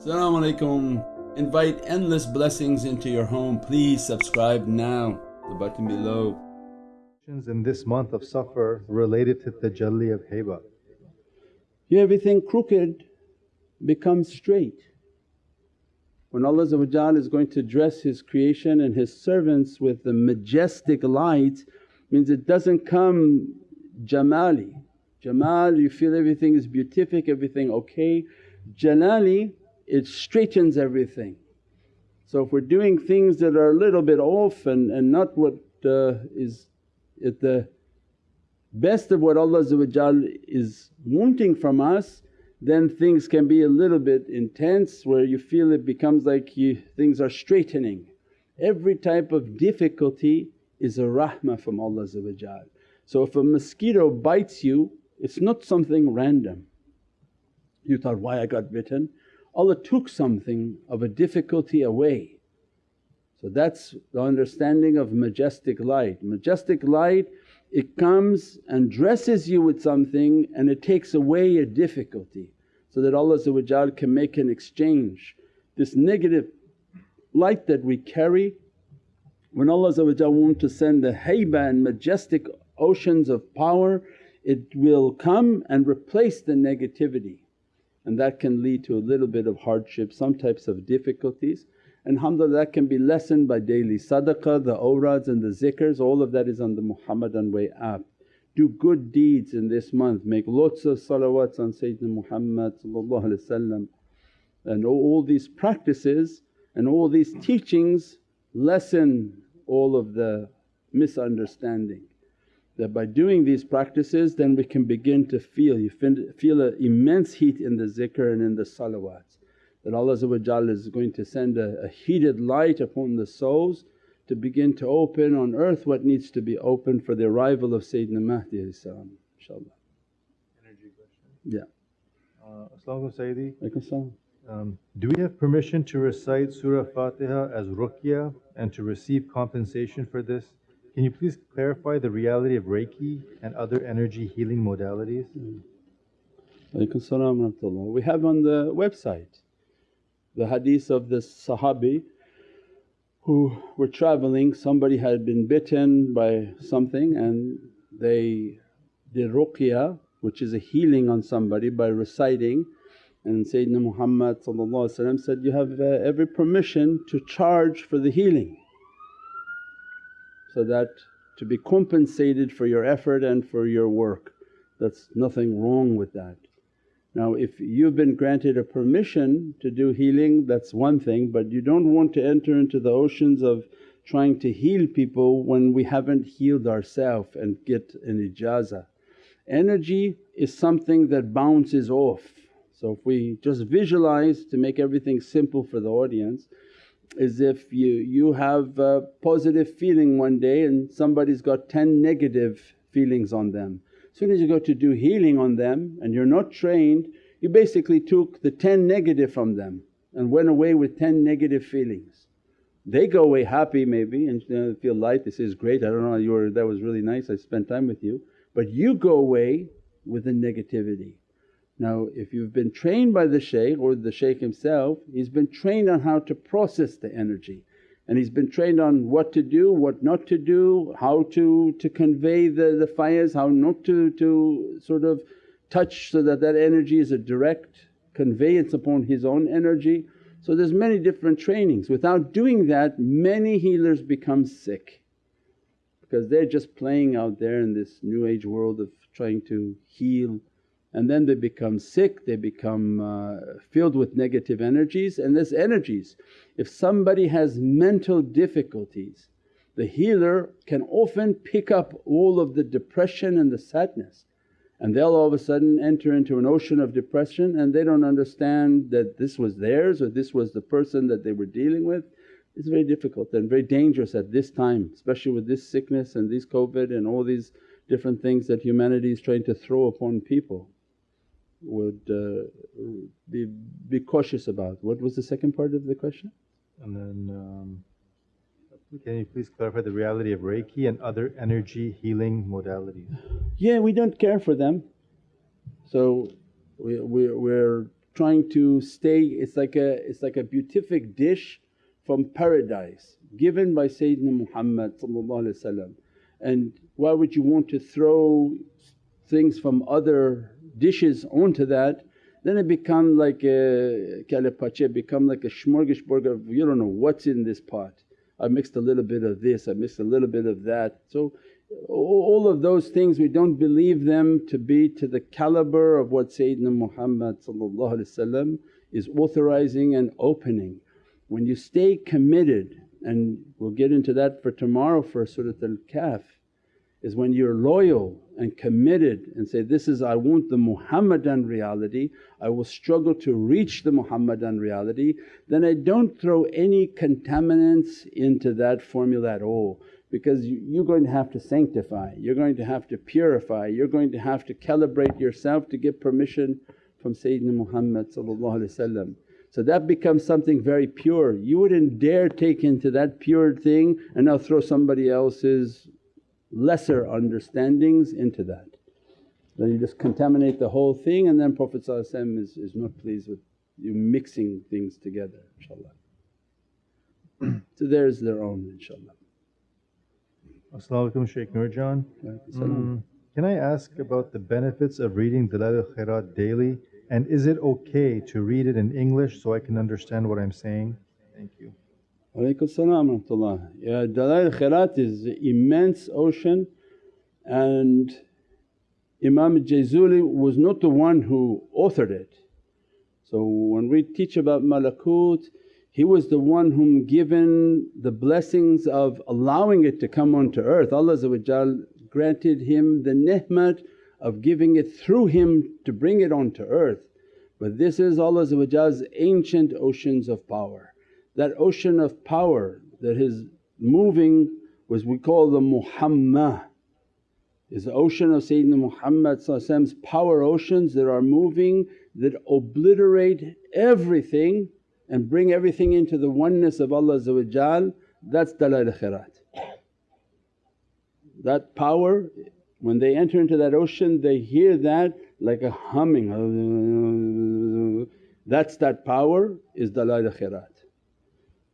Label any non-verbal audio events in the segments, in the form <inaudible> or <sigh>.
Assalamu alaikum. Invite endless blessings into your home. Please subscribe now, the button below. In this month of Safar related to the Jalli of. Yeah, everything crooked becomes straight. When Allah is going to dress His creation and His servants with the majestic light means it doesn't come jamali. Jamal you feel everything is beatific, everything okay. Jalali it straightens everything. So if we're doing things that are a little bit off and, and not what uh, is at the best of what Allah is wanting from us then things can be a little bit intense where you feel it becomes like you, things are straightening. Every type of difficulty is a rahmah from Allah So if a mosquito bites you it's not something random. You thought, why I got bitten? Allah took something of a difficulty away. So that's the understanding of majestic light. Majestic light it comes and dresses you with something and it takes away a difficulty so that Allah can make an exchange. This negative light that we carry when Allah wants to send the hayba and majestic oceans of power it will come and replace the negativity and that can lead to a little bit of hardship, some types of difficulties. And alhamdulillah that can be lessened by daily sadaqah, the awrads and the zikrs, all of that is on the Muhammadan Way app. Do good deeds in this month, make lots of salawats on Sayyidina Muhammad and all these practices and all these teachings lessen all of the misunderstanding that by doing these practices then we can begin to feel, you feel an immense heat in the zikr and in the salawats. That Allah is going to send a, a heated light upon the souls to begin to open on earth what needs to be opened for the arrival of Sayyidina Mahdi inshaAllah. Energy question? Yeah. Uh, As-salamu Sayyidi. Um, do we have permission to recite Surah Fatiha as ruqya and to receive compensation for this? Can you please clarify the reality of Reiki and other energy healing modalities? We have on the website the hadith of the Sahabi who were travelling, somebody had been bitten by something and they did ruqya which is a healing on somebody by reciting. And Sayyidina Muhammad said, you have uh, every permission to charge for the healing so that to be compensated for your effort and for your work. That's nothing wrong with that. Now if you've been granted a permission to do healing that's one thing but you don't want to enter into the oceans of trying to heal people when we haven't healed ourselves and get an ijazah. Energy is something that bounces off. So if we just visualize to make everything simple for the audience is if you, you have a positive feeling one day and somebody's got 10 negative feelings on them. As soon as you go to do healing on them and you're not trained, you basically took the 10 negative from them and went away with 10 negative feelings. They go away happy maybe and feel light, they say, it's great, I don't know you were, that was really nice, I spent time with you. But you go away with the negativity. Now if you've been trained by the shaykh or the shaykh himself, he's been trained on how to process the energy and he's been trained on what to do, what not to do, how to, to convey the, the fayaz, how not to, to sort of touch so that that energy is a direct conveyance upon his own energy. So there's many different trainings. Without doing that many healers become sick because they're just playing out there in this new age world of trying to heal and then they become sick, they become uh, filled with negative energies and there's energies. If somebody has mental difficulties the healer can often pick up all of the depression and the sadness and they'll all of a sudden enter into an ocean of depression and they don't understand that this was theirs or this was the person that they were dealing with. It's very difficult and very dangerous at this time especially with this sickness and this COVID and all these different things that humanity is trying to throw upon people would uh, be, be cautious about. What was the second part of the question? And then um, can you please clarify the reality of Reiki and other energy healing modalities? Yeah, we don't care for them. So we, we, we're trying to stay, it's like a, it's like a beatific dish from paradise given by Sayyidina Muhammad and why would you want to throw things from other dishes onto that then it become like a kale pache become like a smorgasbord of you don't know what's in this pot. I mixed a little bit of this, I mixed a little bit of that. So all of those things we don't believe them to be to the caliber of what Sayyidina Muhammad is authorizing and opening. When you stay committed and we'll get into that for tomorrow for Surat al-Kahf is when you're loyal and committed and say, this is I want the Muhammadan reality, I will struggle to reach the Muhammadan reality, then I don't throw any contaminants into that formula at all because you're going to have to sanctify, you're going to have to purify, you're going to have to calibrate yourself to get permission from Sayyidina Muhammad so that becomes something very pure. You wouldn't dare take into that pure thing and now throw somebody else's lesser understandings into that. Then you just contaminate the whole thing and then Prophet is, is not pleased with you mixing things together inshaAllah. <clears throat> so there's their own inshaAllah. As-salamu alaykum Shaykh Nurjan. Mm, can I ask about the benefits of reading Dalail al-Khairat daily and is it okay to read it in English so I can understand what I'm saying? Thank you. Alaykum salam. Yeah, Dalail Khairat is an immense ocean and Imam Jazuli was not the one who authored it. So when we teach about malakut, he was the one whom given the blessings of allowing it to come onto earth. Allah granted him the ni'mat of giving it through him to bring it onto earth. But this is Allah's ancient oceans of power. That ocean of power that is moving was we call the Muhammad is the ocean of Sayyidina Muhammad's power oceans that are moving that obliterate everything and bring everything into the oneness of Allah that's Dalail Khairat. That power when they enter into that ocean they hear that like a humming, that's that power is Dalail Khairat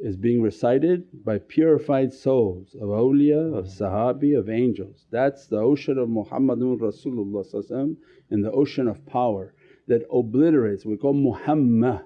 is being recited by purified souls of awliya, of mm-hmm. sahabi, of angels. That's the ocean of Muhammadun Rasulullah and the ocean of power that obliterates, we call Muhammad.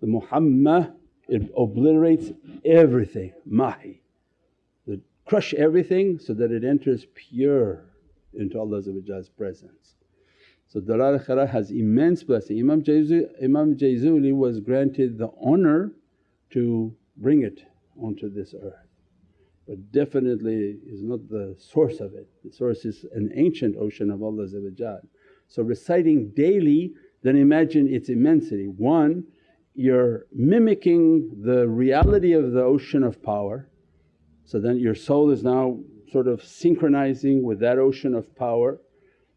The Muhammad it obliterates everything, mahi. That crush everything so that it enters pure into Allah's presence. So Dalail Khairat has immense blessing. Imam Jazuli, Imam Jazuli was granted the honour to bring it onto this earth but definitely is not the source of it. The source is an ancient ocean of Allah So reciting daily then imagine its immensity. One, you're mimicking the reality of the ocean of power so then your soul is now sort of synchronizing with that ocean of power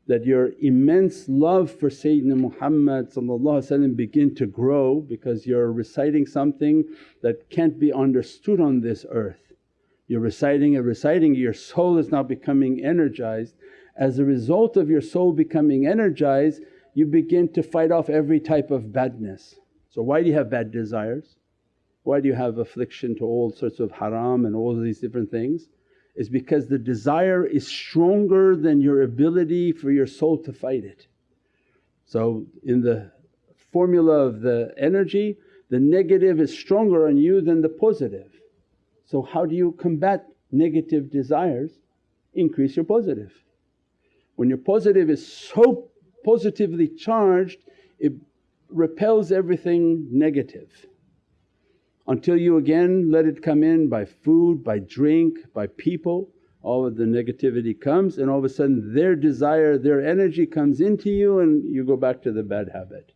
that your immense love for Sayyidina Muhammad begin to grow because you're reciting something that can't be understood on this earth. You're reciting and reciting, your soul is now becoming energized. As a result of your soul becoming energized you begin to fight off every type of badness. So why do you have bad desires? Why do you have affliction to all sorts of haram and all these different things? Is because the desire is stronger than your ability for your soul to fight it. So in the formula of the energy the negative is stronger on you than the positive. So how do you combat negative desires? Increase your positive. When your positive is so positively charged it repels everything negative until you again let it come in by food, by drink, by people all of the negativity comes and all of a sudden their desire, their energy comes into you and you go back to the bad habit.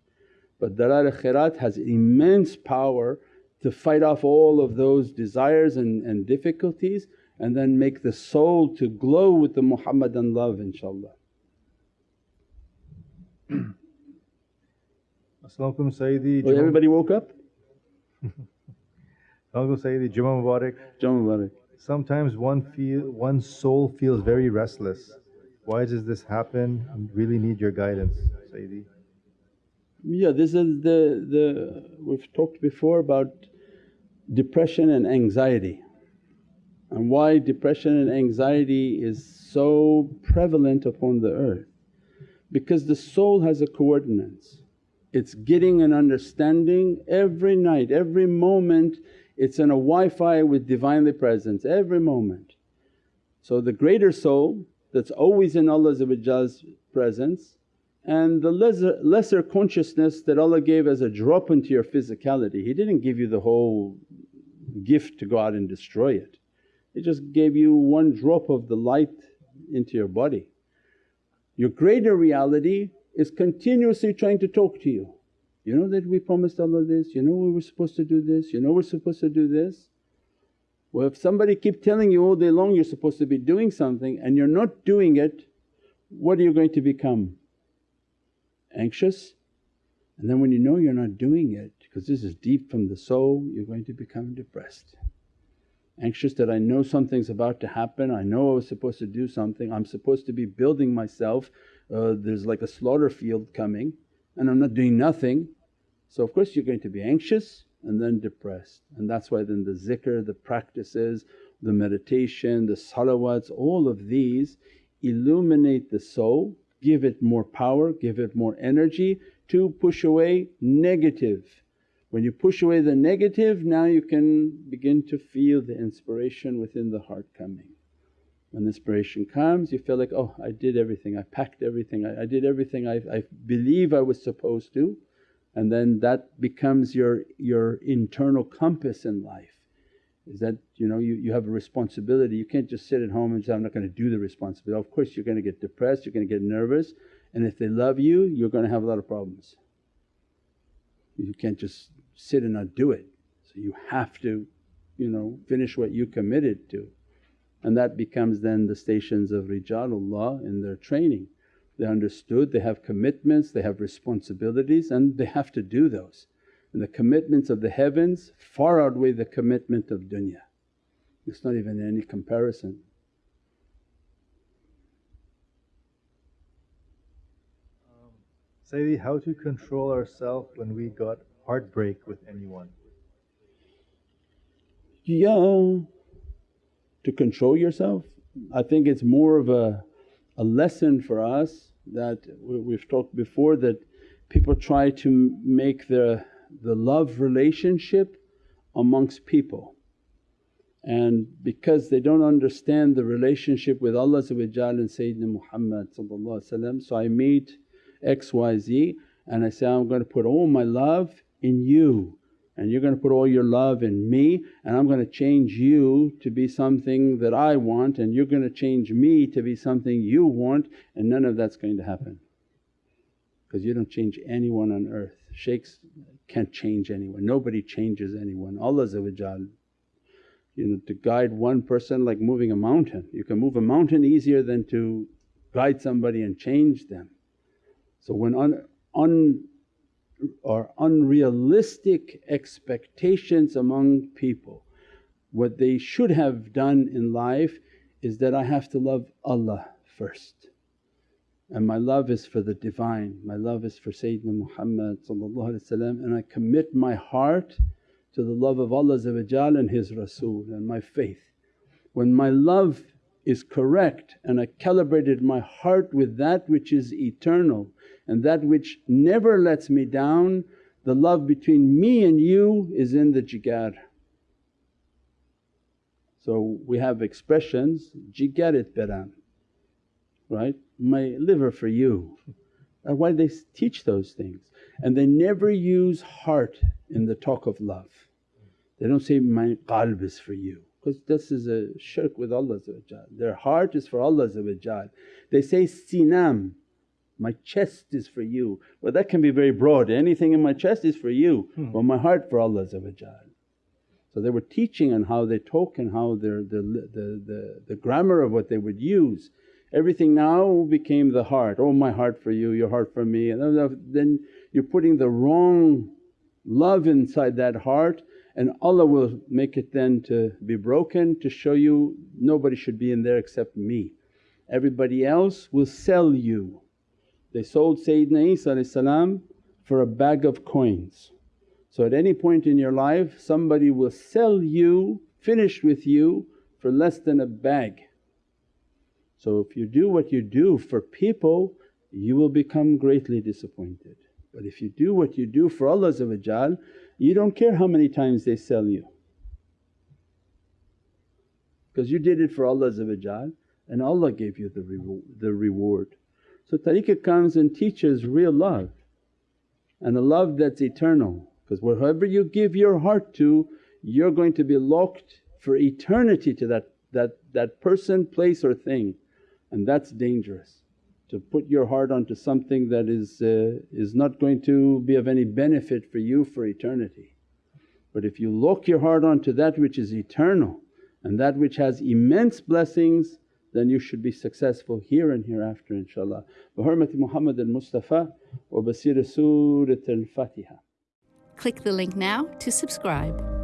But Dalail Khairat has immense power to fight off all of those desires and, and difficulties and then make the soul to glow with the Muhammadan love inshaAllah. <clears throat> As-salamu Sayyidi. Oh, everybody woke up? <laughs> I'll say the Jummah Mubarak. Jummah Mubarak. Sometimes one feel one's soul feels very restless. Why does this happen? I really need your guidance, Sayyidi. Yeah, this is the, the we've talked before about depression and anxiety and why depression and anxiety is so prevalent upon the earth. Because the soul has a coordinates, it's getting an understanding every night, every moment it's in a Wi-Fi with Divinely Presence every moment. So the greater soul that's always in Allah's presence and the lesser, lesser consciousness that Allah gave as a drop into your physicality. He didn't give you the whole gift to go out and destroy it. He just gave you one drop of the light into your body. Your greater reality is continuously trying to talk to you. You know that we promised Allah this, you know we were supposed to do this, you know we're supposed to do this. Well if somebody keep telling you all day long you're supposed to be doing something and you're not doing it, what are you going to become? Anxious? And then when you know you're not doing it because this is deep from the soul, you're going to become depressed. Anxious that I know something's about to happen, I know I was supposed to do something, I'm supposed to be building myself, uh, there's like a slaughter field coming and I'm not doing nothing. So of course you're going to be anxious and then depressed and that's why then the zikr, the practices, the meditation, the salawats all of these illuminate the soul, give it more power, give it more energy to push away negative. When you push away the negative now you can begin to feel the inspiration within the heart coming. When inspiration comes you feel like, oh I did everything, I packed everything, I, I did everything I, I believe I was supposed to and then that becomes your, your internal compass in life is that you know you, you have a responsibility. You can't just sit at home and say, I'm not going to do the responsibility. Of course you're going to get depressed, you're going to get nervous and if they love you you're going to have a lot of problems. You can't just sit and not do it. So you have to you know finish what you committed to and that becomes then the stations of rijalullah in their training. They understood they have commitments, they have responsibilities and they have to do those. And the commitments of the heavens far outweigh the commitment of dunya. It's not even any comparison. Um, Sayyidi, how to control ourselves when we got heartbreak with anyone? Yeah, to control yourself. I think it's more of a, a lesson for us that we've talked before that people try to make the, the love relationship amongst people. And because they don't understand the relationship with Allah and Sayyidina Muhammad so I meet XYZ and I say, I'm going to put all my love in you and you're going to put all your love in me and I'm going to change you to be something that I want and you're going to change me to be something you want and none of that's going to happen. Because you don't change anyone on earth, shaykhs can't change anyone, nobody changes anyone. Allah you know to guide one person like moving a mountain. You can move a mountain easier than to guide somebody and change them. So when un, un or unrealistic expectations among people. What they should have done in life is that I have to love Allah first and my love is for the Divine, my love is for Sayyidina Muhammad and I commit my heart to the love of Allah and His Rasul and my faith. When my love is correct and I calibrated my heart with that which is eternal and that which never lets me down, the love between me and you is in the jigar. So we have expressions, jigarit beran, right? My liver for you. Why they teach those things? And they never use heart in the talk of love. They don't say, my qalb is for you because this is a shirk with Allah Their heart is for Allah They say, sinam, my chest is for you. Well that can be very broad, anything in my chest is for you hmm. but my heart for Allah So they were teaching on how they talk and how their the, the, the, the grammar of what they would use. Everything now became the heart, oh my heart for you, your heart for me and then you're putting the wrong love inside that heart and Allah will make it then to be broken to show you nobody should be in there except me. Everybody else will sell you. They sold Sayyidina Isa for a bag of coins. So at any point in your life somebody will sell you, finish with you for less than a bag. So if you do what you do for people you will become greatly disappointed. But if you do what you do for Allah you don't care how many times they sell you. Because you did it for Allah and Allah gave you the, re- the reward. So tariqah comes and teaches real love and a love that's eternal. Because wherever you give your heart to you're going to be locked for eternity to that, that, that person, place or thing and that's dangerous to put your heart onto something that is, uh, is not going to be of any benefit for you for eternity. But if you lock your heart onto that which is eternal and that which has immense blessings then you should be successful here and hereafter inshaAllah. Bi Muhammad al-Mustafa wa basira Surat al-Fatiha. Click the link now to subscribe.